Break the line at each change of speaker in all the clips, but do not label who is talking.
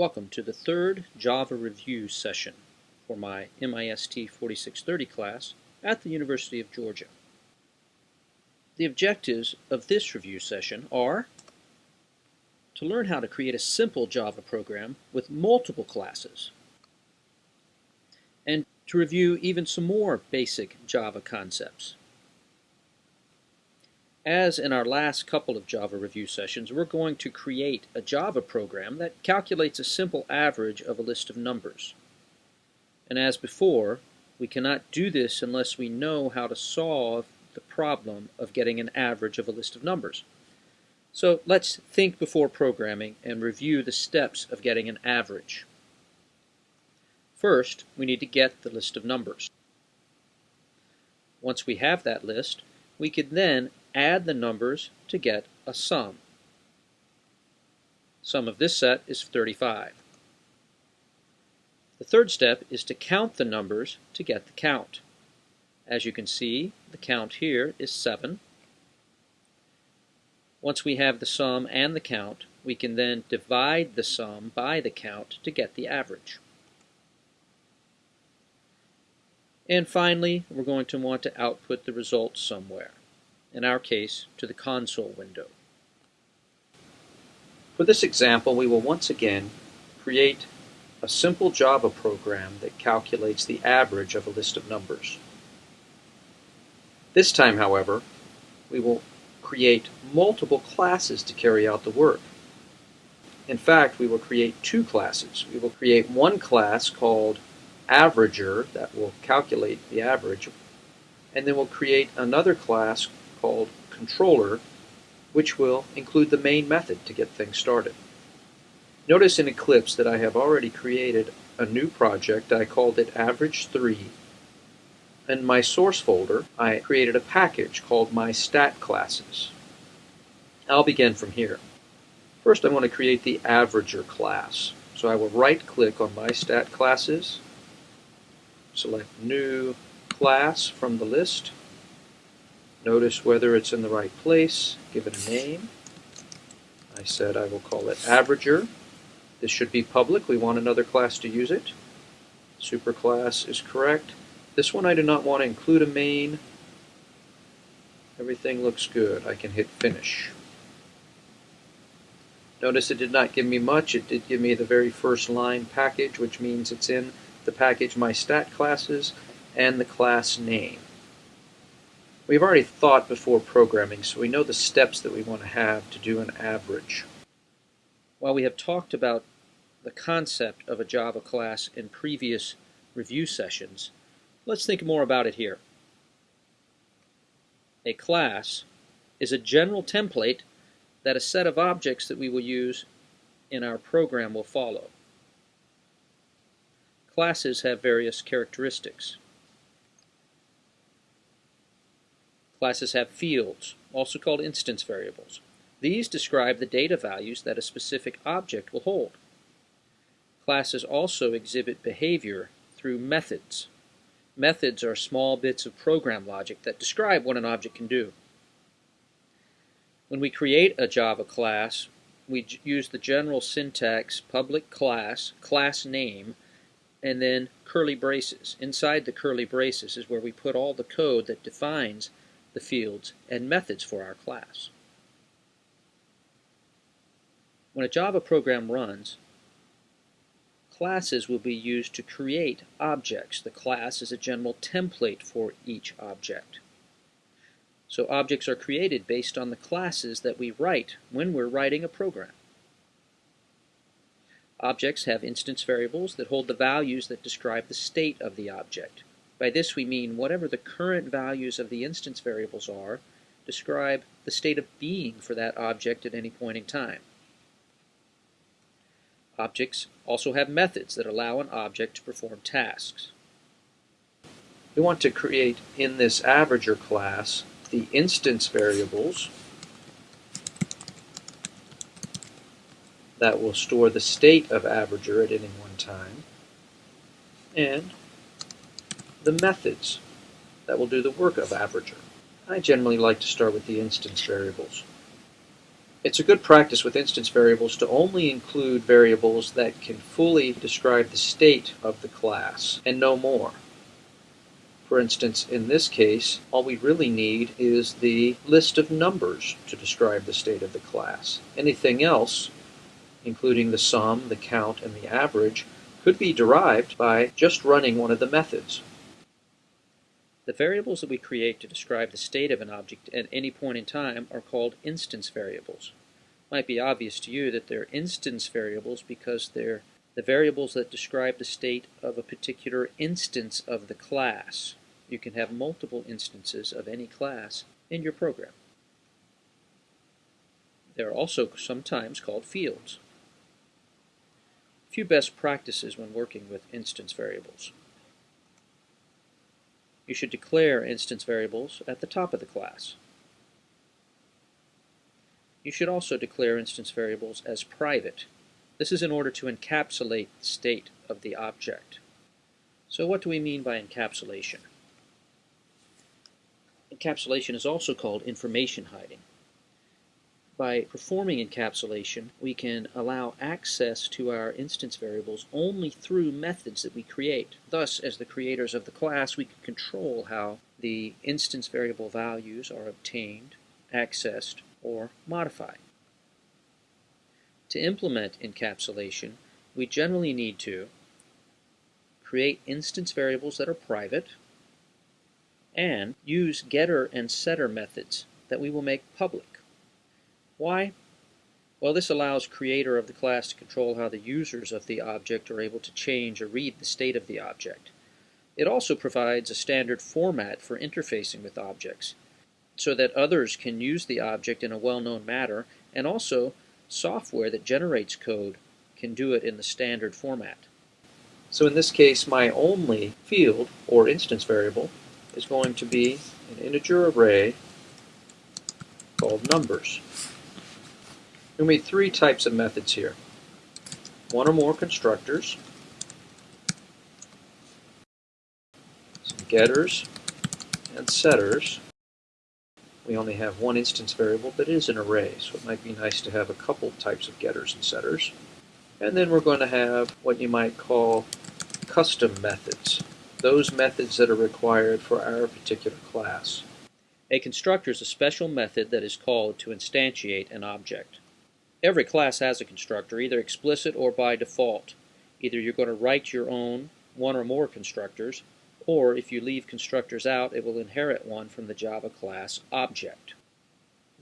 Welcome to the third Java review session for my MIST 4630 class at the University of Georgia. The objectives of this review session are to learn how to create a simple Java program with multiple classes and to review even some more basic Java concepts. As in our last couple of Java review sessions, we're going to create a Java program that calculates a simple average of a list of numbers. And as before, we cannot do this unless we know how to solve the problem of getting an average of a list of numbers. So let's think before programming and review the steps of getting an average. First, we need to get the list of numbers. Once we have that list, we can then add the numbers to get a sum. Sum of this set is 35. The third step is to count the numbers to get the count. As you can see, the count here is 7. Once we have the sum and the count, we can then divide the sum by the count to get the average. And finally, we're going to want to output the result somewhere in our case, to the console window. For this example, we will once again create a simple Java program that calculates the average of a list of numbers. This time, however, we will create multiple classes to carry out the work. In fact, we will create two classes. We will create one class called averager that will calculate the average, and then we'll create another class called controller, which will include the main method to get things started. Notice in Eclipse that I have already created a new project. I called it average3. In my source folder, I created a package called my stat classes. I'll begin from here. First, I want to create the averager class. So I will right click on my stat classes, select new class from the list, Notice whether it's in the right place, give it a name. I said I will call it Averager. This should be public. We want another class to use it. Superclass is correct. This one I do not want to include a main. Everything looks good. I can hit Finish. Notice it did not give me much. It did give me the very first line package, which means it's in the package my stat classes and the class name. We've already thought before programming, so we know the steps that we want to have to do an average. While we have talked about the concept of a Java class in previous review sessions, let's think more about it here. A class is a general template that a set of objects that we will use in our program will follow. Classes have various characteristics. Classes have fields, also called instance variables. These describe the data values that a specific object will hold. Classes also exhibit behavior through methods. Methods are small bits of program logic that describe what an object can do. When we create a Java class, we use the general syntax public class, class name, and then curly braces. Inside the curly braces is where we put all the code that defines the fields, and methods for our class. When a Java program runs, classes will be used to create objects. The class is a general template for each object. So objects are created based on the classes that we write when we're writing a program. Objects have instance variables that hold the values that describe the state of the object. By this we mean whatever the current values of the instance variables are, describe the state of being for that object at any point in time. Objects also have methods that allow an object to perform tasks. We want to create in this averager class the instance variables that will store the state of averager at any one time and the methods that will do the work of averager. I generally like to start with the instance variables. It's a good practice with instance variables to only include variables that can fully describe the state of the class and no more. For instance, in this case, all we really need is the list of numbers to describe the state of the class. Anything else, including the sum, the count, and the average, could be derived by just running one of the methods. The variables that we create to describe the state of an object at any point in time are called instance variables. It might be obvious to you that they're instance variables because they're the variables that describe the state of a particular instance of the class. You can have multiple instances of any class in your program. They're also sometimes called fields. A few best practices when working with instance variables. You should declare instance variables at the top of the class. You should also declare instance variables as private. This is in order to encapsulate the state of the object. So what do we mean by encapsulation? Encapsulation is also called information hiding. By performing encapsulation, we can allow access to our instance variables only through methods that we create. Thus, as the creators of the class, we can control how the instance variable values are obtained, accessed, or modified. To implement encapsulation, we generally need to create instance variables that are private, and use getter and setter methods that we will make public. Why? Well, this allows creator of the class to control how the users of the object are able to change or read the state of the object. It also provides a standard format for interfacing with objects so that others can use the object in a well-known manner and also software that generates code can do it in the standard format. So in this case, my only field or instance variable is going to be an integer array called numbers. Will be three types of methods here. One or more constructors, some getters and setters. We only have one instance variable, but it is an array, so it might be nice to have a couple types of getters and setters. And then we're going to have what you might call custom methods, those methods that are required for our particular class. A constructor is a special method that is called to instantiate an object. Every class has a constructor, either explicit or by default. Either you're going to write your own one or more constructors, or if you leave constructors out, it will inherit one from the Java class object.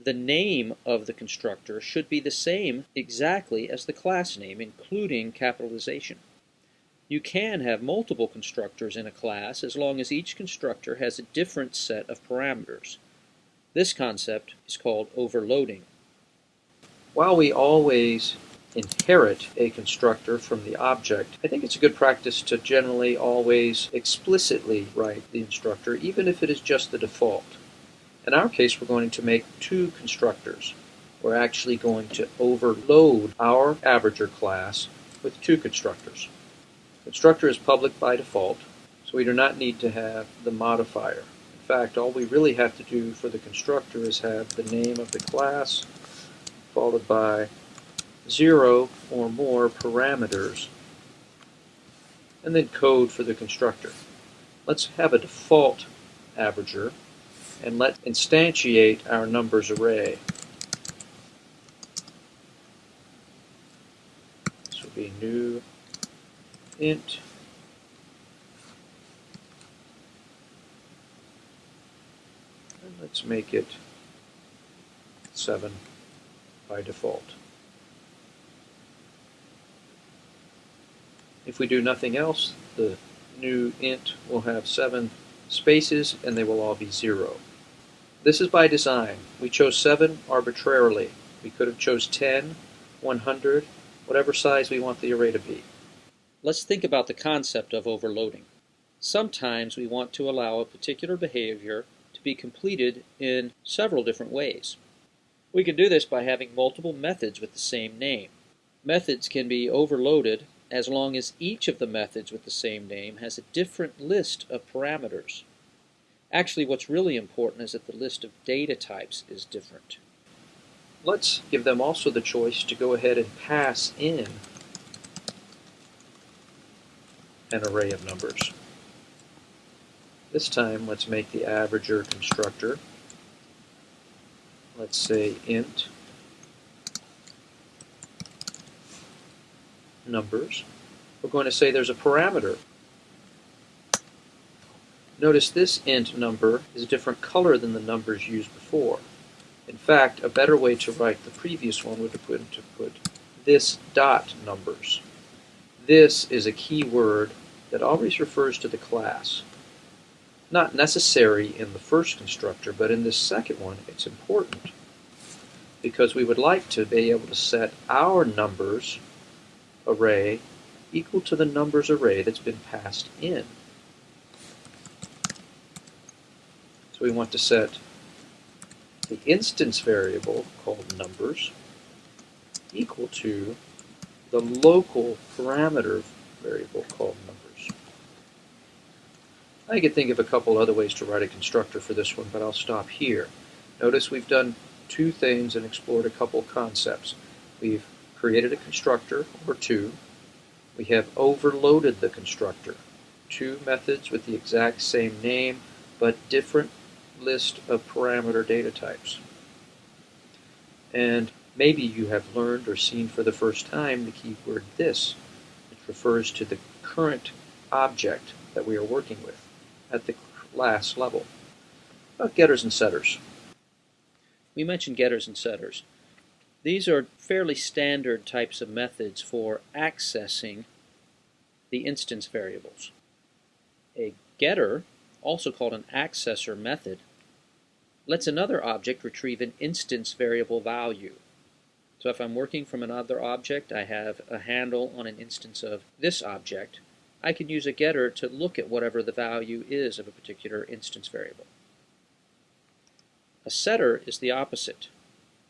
The name of the constructor should be the same exactly as the class name, including capitalization. You can have multiple constructors in a class as long as each constructor has a different set of parameters. This concept is called overloading. While we always inherit a constructor from the object, I think it's a good practice to generally always explicitly write the instructor, even if it is just the default. In our case, we're going to make two constructors. We're actually going to overload our averager class with two constructors. Constructor is public by default, so we do not need to have the modifier. In fact, all we really have to do for the constructor is have the name of the class followed by zero or more parameters, and then code for the constructor. Let's have a default averager, and let's instantiate our numbers array. This will be new int and let's make it 7 by default. If we do nothing else, the new int will have seven spaces and they will all be zero. This is by design. We chose 7 arbitrarily. We could have chose 10, 100, whatever size we want the array to be. Let's think about the concept of overloading. Sometimes we want to allow a particular behavior to be completed in several different ways. We can do this by having multiple methods with the same name. Methods can be overloaded as long as each of the methods with the same name has a different list of parameters. Actually, what's really important is that the list of data types is different. let's give them also the choice to go ahead and pass in an array of numbers. This time, let's make the averager constructor. Let's say int numbers. We're going to say there's a parameter. Notice this int number is a different color than the numbers used before. In fact, a better way to write the previous one would been to put this dot numbers. This is a keyword that always refers to the class. Not necessary in the first constructor, but in this second one it's important because we would like to be able to set our numbers array equal to the numbers array that's been passed in. So we want to set the instance variable called numbers equal to the local parameter variable called numbers. I could think of a couple other ways to write a constructor for this one, but I'll stop here. Notice we've done two things and explored a couple concepts. We've created a constructor, or two. We have overloaded the constructor. Two methods with the exact same name, but different list of parameter data types. And maybe you have learned or seen for the first time the keyword this, which refers to the current object that we are working with at the class level. About getters and setters. We mentioned getters and setters. These are fairly standard types of methods for accessing the instance variables. A getter, also called an accessor method, lets another object retrieve an instance variable value. So if I'm working from another object, I have a handle on an instance of this object, I can use a getter to look at whatever the value is of a particular instance variable. A setter is the opposite.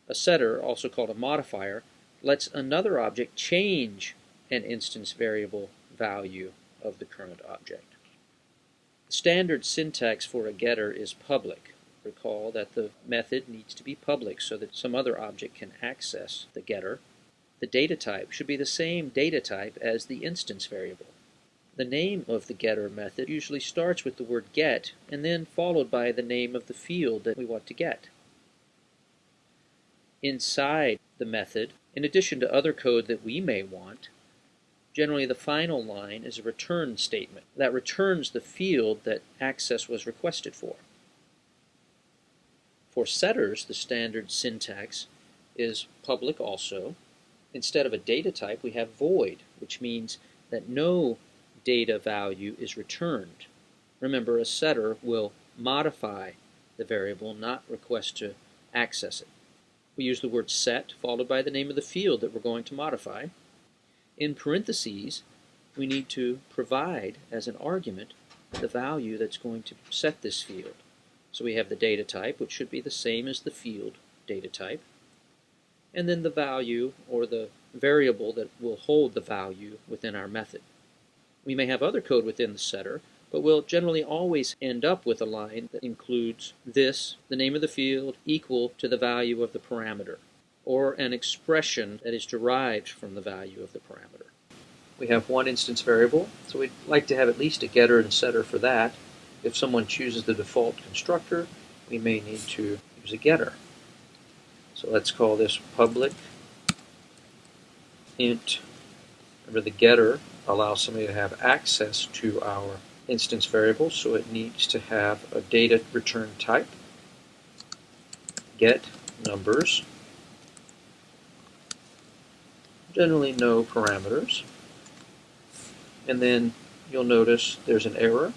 A setter, also called a modifier, lets another object change an instance variable value of the current object. The standard syntax for a getter is public. Recall that the method needs to be public so that some other object can access the getter. The data type should be the same data type as the instance variable. The name of the getter method usually starts with the word get and then followed by the name of the field that we want to get. Inside the method, in addition to other code that we may want, generally the final line is a return statement that returns the field that access was requested for. For setters, the standard syntax is public also. Instead of a data type, we have void, which means that no data value is returned. Remember, a setter will modify the variable, not request to access it. We use the word set, followed by the name of the field that we're going to modify. In parentheses, we need to provide as an argument the value that's going to set this field. So we have the data type, which should be the same as the field data type, and then the value or the variable that will hold the value within our method. We may have other code within the setter, but we'll generally always end up with a line that includes this, the name of the field, equal to the value of the parameter, or an expression that is derived from the value of the parameter. We have one instance variable, so we'd like to have at least a getter and setter for that. If someone chooses the default constructor, we may need to use a getter. So let's call this public int. Remember the getter allows somebody to have access to our instance variable, so it needs to have a data return type, get numbers, generally no parameters, and then you'll notice there's an error. It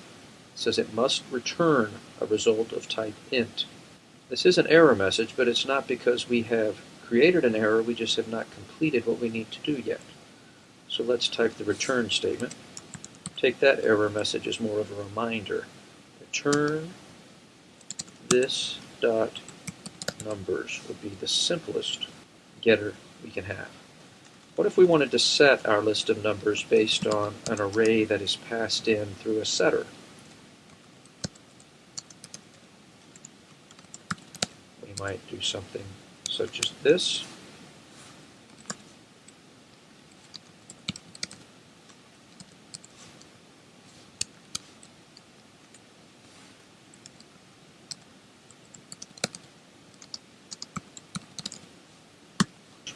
says it must return a result of type int. This is an error message, but it's not because we have created an error, we just have not completed what we need to do yet. So let's type the return statement. Take that error message as more of a reminder. Return this dot numbers would be the simplest getter we can have. What if we wanted to set our list of numbers based on an array that is passed in through a setter? We might do something such as this.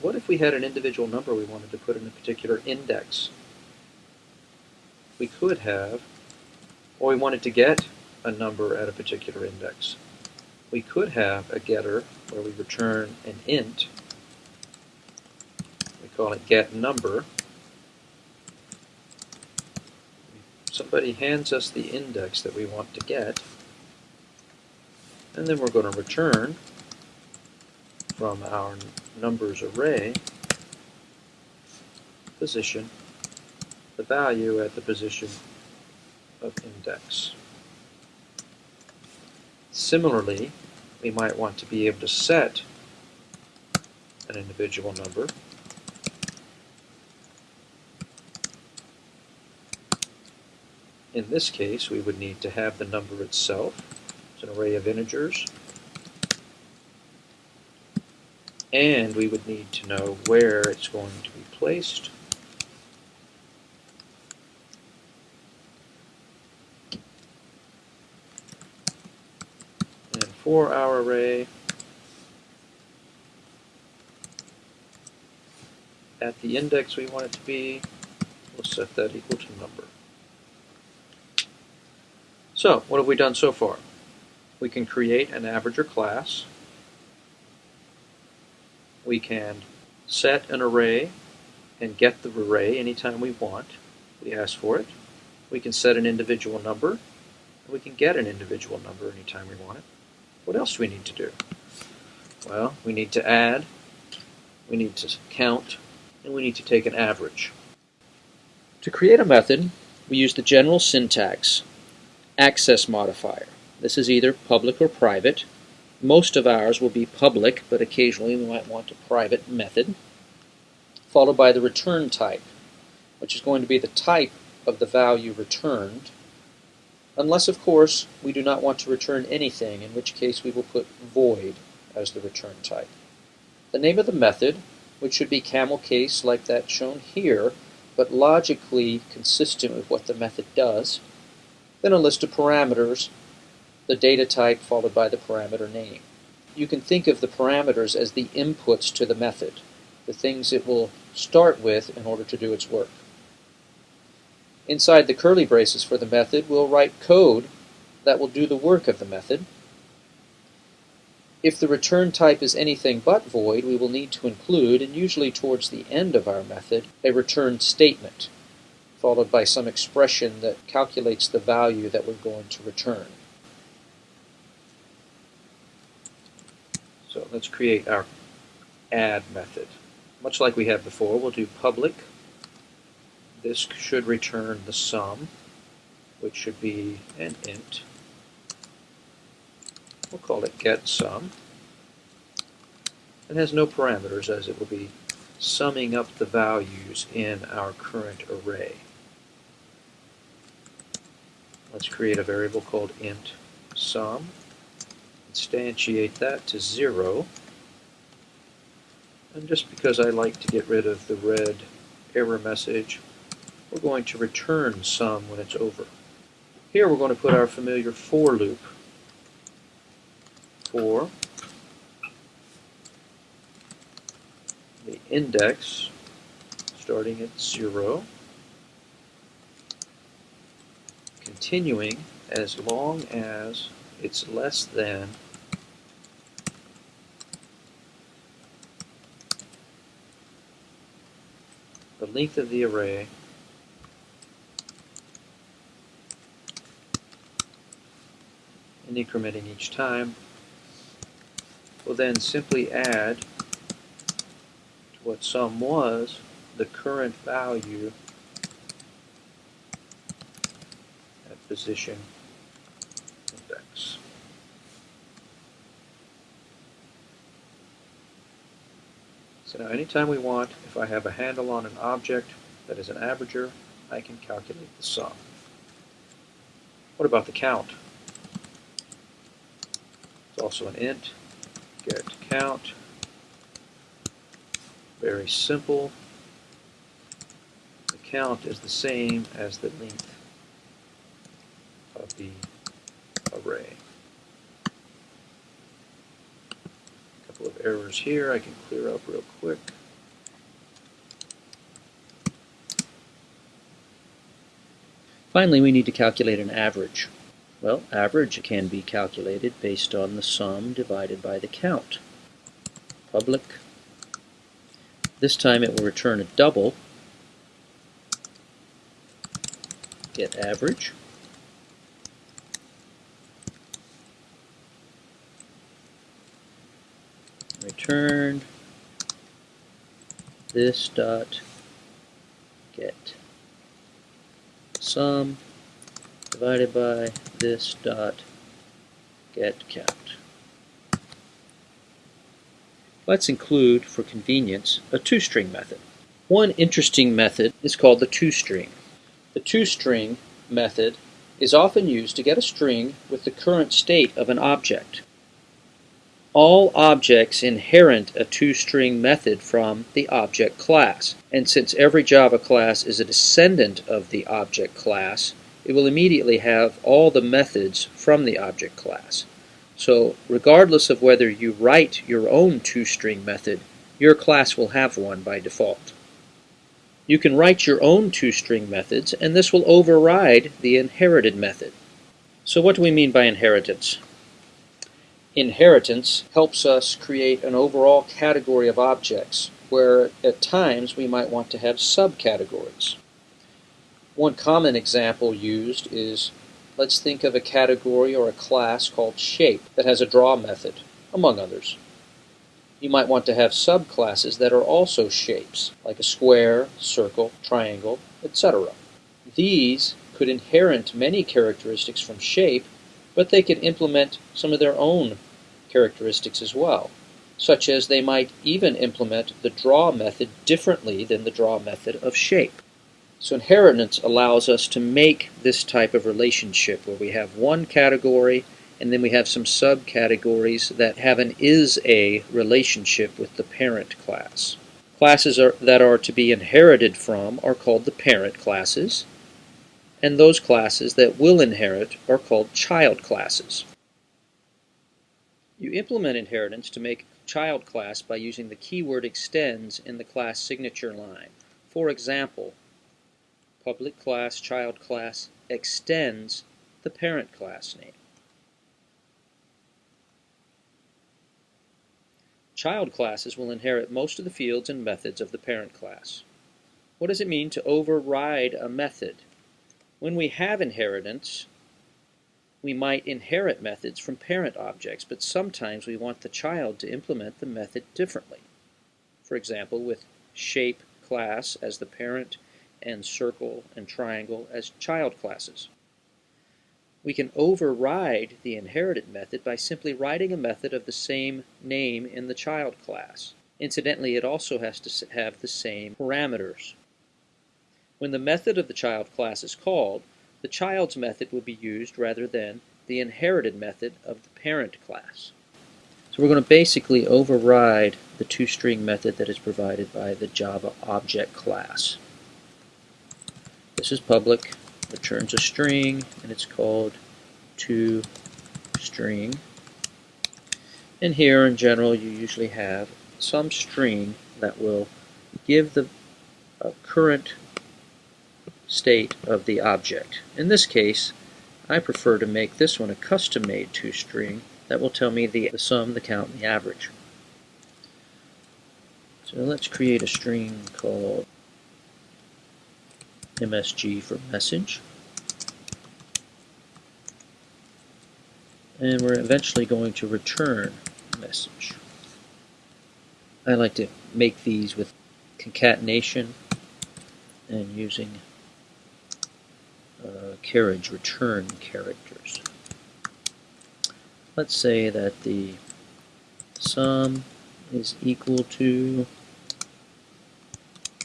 What if we had an individual number we wanted to put in a particular index? We could have, or we wanted to get a number at a particular index. We could have a getter where we return an int. We call it get number. Somebody hands us the index that we want to get, and then we're going to return from our numbers array position the value at the position of index. Similarly, we might want to be able to set an individual number In this case, we would need to have the number itself. It's an array of integers. And we would need to know where it's going to be placed. And for our array, at the index we want it to be, we'll set that equal to number. So, what have we done so far? We can create an averager class we can set an array and get the array anytime we want. We ask for it. We can set an individual number, and we can get an individual number anytime we want it. What else do we need to do? Well, we need to add, we need to count, and we need to take an average. To create a method, we use the general syntax, access modifier. This is either public or private, most of ours will be public, but occasionally we might want a private method, followed by the return type, which is going to be the type of the value returned, unless, of course, we do not want to return anything, in which case we will put void as the return type. The name of the method, which should be camel case like that shown here, but logically consistent with what the method does. Then a list of parameters the data type followed by the parameter name. You can think of the parameters as the inputs to the method, the things it will start with in order to do its work. Inside the curly braces for the method, we'll write code that will do the work of the method. If the return type is anything but void, we will need to include, and usually towards the end of our method, a return statement, followed by some expression that calculates the value that we're going to return. So let's create our add method. Much like we had before, we'll do public. This should return the sum, which should be an int. We'll call it get sum. It has no parameters as it will be summing up the values in our current array. Let's create a variable called int sum instantiate that to 0. And just because I like to get rid of the red error message, we're going to return sum when it's over. Here we're going to put our familiar for loop. For the index starting at 0, continuing as long as it's less than the length of the array and incrementing each time. We'll then simply add to what sum was the current value at position index. So now anytime we want, if I have a handle on an object that is an averager, I can calculate the sum. What about the count? It's also an int, get count. Very simple. The count is the same as the length of the array. A couple of errors here I can clear up real quick.
Finally, we need to calculate an average. Well, average can be calculated based on the sum divided by the count. Public. This time it will return a double. Get average. Return this dot get sum divided by this dot get count. Let's include, for convenience, a toString method. One interesting method is called the toString. The toString method is often used to get a string with the current state of an object. All objects inherit a toString method from the object class, and since every Java class is a descendant of the object class, it will immediately have all the methods from the object class. So regardless of whether you write your own toString method, your class will have one by default. You can write your own toString methods, and this will override the inherited method. So what do we mean by inheritance? Inheritance helps us create an overall category of objects, where at times we might want to have subcategories. One common example used is let's think of a category or a class called shape that has a draw method, among others. You might want to have subclasses that are also shapes, like a square, circle, triangle, etc. These could inherit many characteristics from shape, but they could implement some of their own characteristics as well, such as they might even implement the draw method differently than the draw method of shape. So inheritance allows us to make this type of relationship where we have one category and then we have some subcategories that have an is-a relationship with the parent class. Classes are, that are to be inherited from are called the parent classes, and those classes that will inherit are called child classes. You implement inheritance to make child class by using the keyword extends in the class signature line. For example, public class child class extends the parent class name. Child classes will inherit most of the fields and methods of the parent class. What does it mean to override a method? When we have inheritance, we might inherit methods from parent objects, but sometimes we want the child to implement the method differently. For example, with shape class as the parent and circle and triangle as child classes. We can override the inherited method by simply writing a method of the same name in the child class. Incidentally, it also has to have the same parameters. When the method of the child class is called, the child's method will be used rather than the inherited method of the parent class. So we're going to basically override the toString method that is provided by the Java object class. This is public, returns a string, and it's called toString. And here in general you usually have some string that will give the uh, current state of the object. In this case, I prefer to make this one a custom-made toString that will tell me the, the sum, the count, and the average. So let's create a string called MSG for message. And we're eventually going to return message. I like to make these with concatenation and using uh, carriage return characters. Let's say that the sum is equal to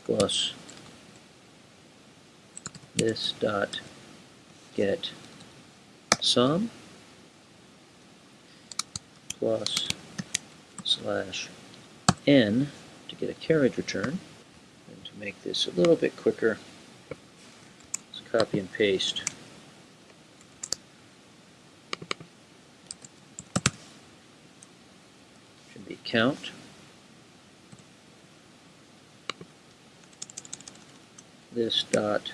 plus this dot get sum plus slash n to get a carriage return. And to make this a little bit quicker, copy and paste. Should be count. This dot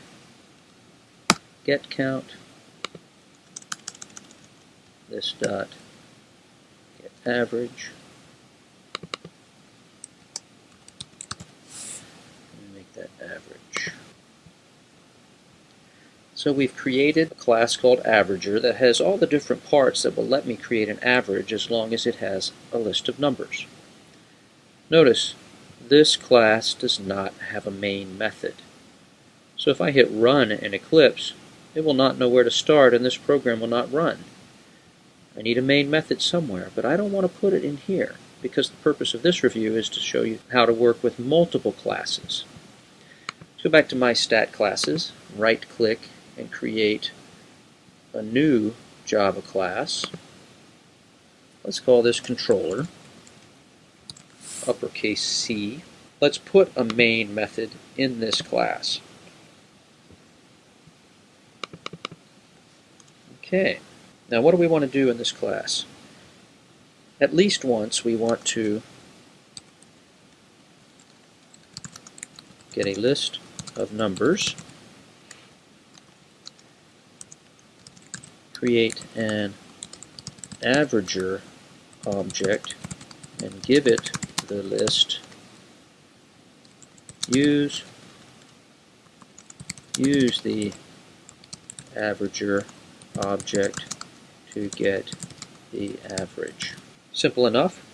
get count. This dot get average. make that average. So we've created a class called Averager that has all the different parts that will let me create an average as long as it has a list of numbers. Notice, this class does not have a main method. So if I hit run in Eclipse, it will not know where to start and this program will not run. I need a main method somewhere, but I don't want to put it in here because the purpose of this review is to show you how to work with multiple classes. Let's go back to my stat classes, right click and create a new Java class. Let's call this controller, uppercase C. Let's put a main method in this class. Okay, now what do we want to do in this class? At least once we want to get a list of numbers, create an averager object and give it the list use use the averager object to get the average. Simple enough.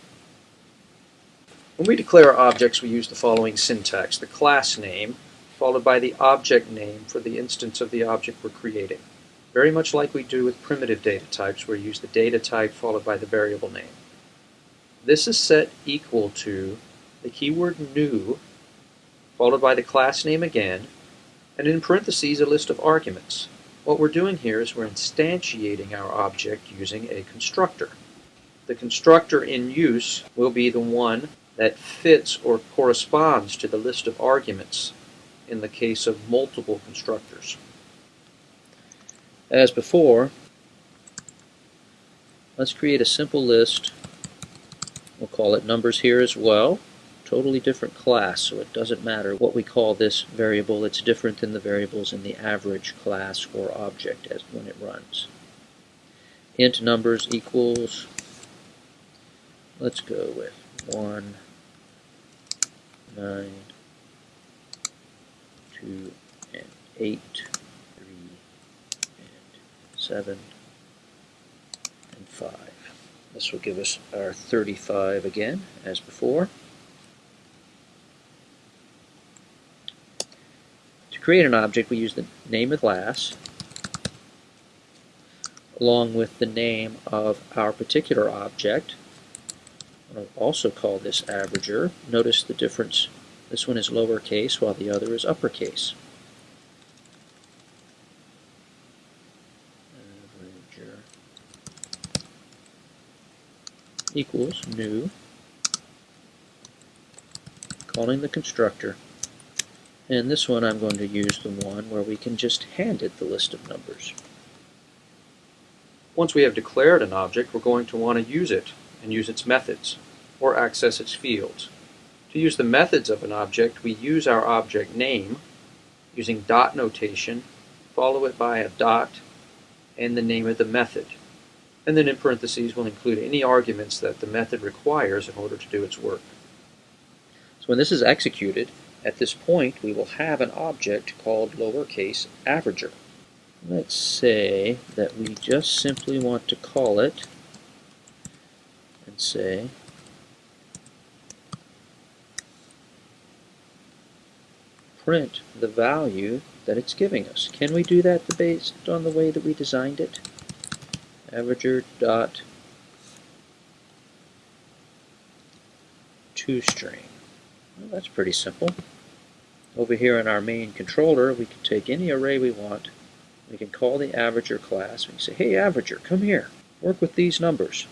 When we declare objects, we use the following syntax. The class name, followed by the object name for the instance of the object we're creating. Very much like we do with primitive data types, where we use the data type followed by the variable name. This is set equal to the keyword new, followed by the class name again, and in parentheses a list of arguments. What we're doing here is we're instantiating our object using a constructor. The constructor in use will be the one that fits or corresponds to the list of arguments in the case of multiple constructors.
As before, let's create a simple list. We'll call it numbers here as well totally different class, so it doesn't matter what we call this variable. It's different than the variables in the average class or object as when it runs. int numbers equals, let's go with 1, 9, 2, and 8, 3, and 7, and 5. This will give us our 35 again, as before. To create an object, we use the name of class along with the name of our particular object. I'll also call this averager. Notice the difference. This one is lowercase while the other is uppercase. Averager equals new, calling the constructor and this one I'm going to use the one where we can just hand it the list of numbers.
Once we have declared an object, we're going to want to use it and use its methods, or access its fields. To use the methods of an object, we use our object name using dot notation, follow it by a dot and the name of the method. And then in parentheses we'll include any arguments that the method requires in order to do its work.
So when this is executed, at this point, we will have an object called lowercase averager. Let's say that we just simply want to call it and say print the value that it's giving us. Can we do that based on the way that we designed it? Averager dot toString. Well, that's pretty simple. Over here in our main controller, we can take any array we want. We can call the averager class. We can say, hey, averager, come here. Work with these numbers.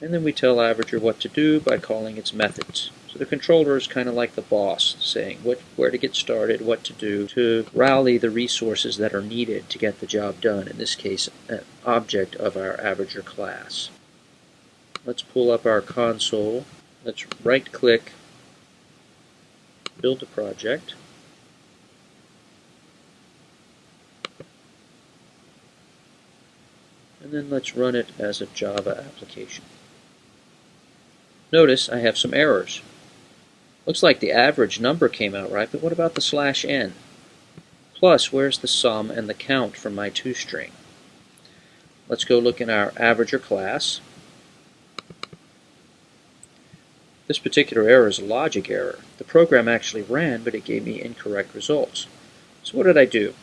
And then we tell averager what to do by calling its methods.
So the controller is kind of like the boss, saying what, where to get started, what to do to rally the resources that are needed to get the job done, in this case, an object of our averager class. Let's pull up our console. Let's right-click, build a project. And then let's run it as a Java application. Notice I have some errors. Looks like the average number came out right, but what about the slash n? Plus, where's the sum and the count from my toString? Let's go look in our averager class. This particular error is a logic error. The program actually ran, but it gave me incorrect results. So what did I do?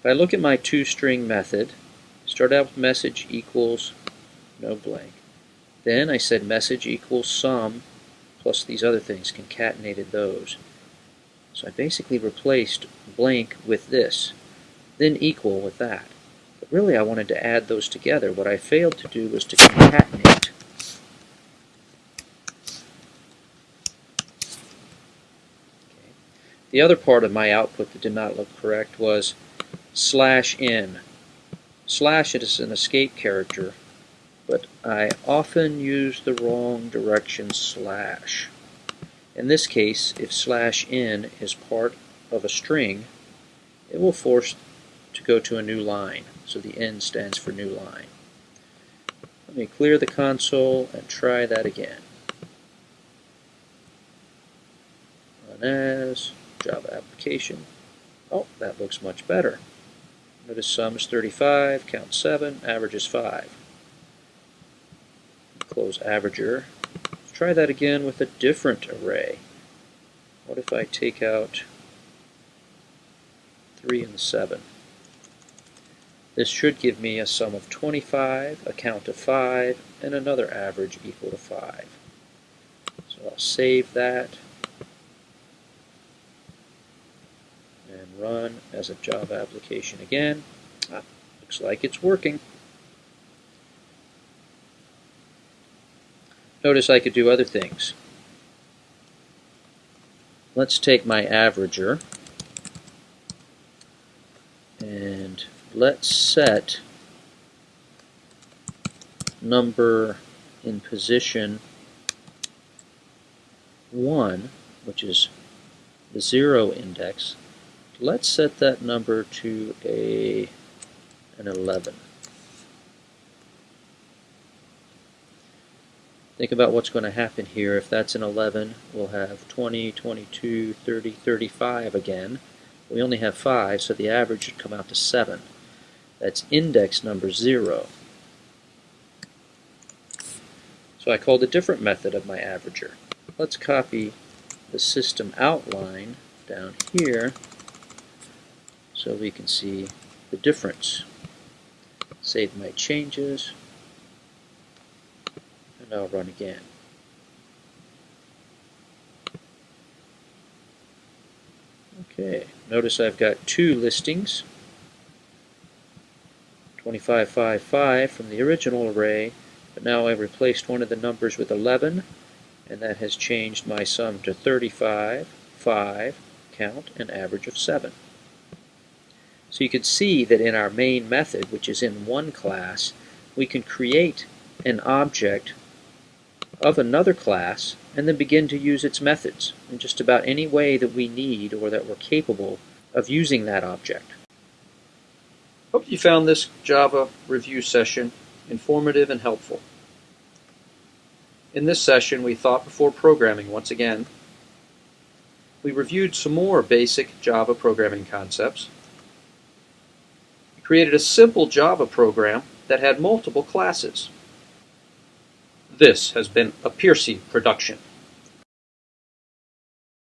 If I look at my toString method, start out with message equals no blank. Then I said message equals sum plus these other things, concatenated those. So I basically replaced blank with this, then equal with that. But really I wanted to add those together. What I failed to do was to concatenate. The other part of my output that did not look correct was slash n. Slash is an escape character but I often use the wrong direction slash. In this case, if slash n is part of a string, it will force to go to a new line. So the n stands for new line. Let me clear the console and try that again. Run as Java application. Oh, that looks much better. Notice sum is 35, count 7, average is 5 close averager. Let's try that again with a different array. What if I take out 3 and 7? This should give me a sum of 25, a count of 5, and another average equal to 5. So I'll save that and run as a Java application again. Ah, looks like it's working. Notice I could do other things. Let's take my averager and let's set number in position 1, which is the 0 index. Let's set that number to a an 11. Think about what's going to happen here. If that's an 11, we'll have 20, 22, 30, 35 again. We only have 5, so the average should come out to 7. That's index number 0. So I called a different method of my averager. Let's copy the system outline down here so we can see the difference. Save my changes and I'll run again. Okay, notice I've got two listings, 2555 from the original array, but now I've replaced one of the numbers with 11, and that has changed my sum to 35, 5, count, and average of 7. So you can see that in our main method, which is in one class, we can create an object of another class and then begin to use its methods in just about any way that we need or that we're capable of using that object. Hope you found this Java review session informative and helpful. In this session, we thought before programming once again. We reviewed some more basic Java programming concepts. We created a simple Java program that had multiple classes. This has been a Piercy production.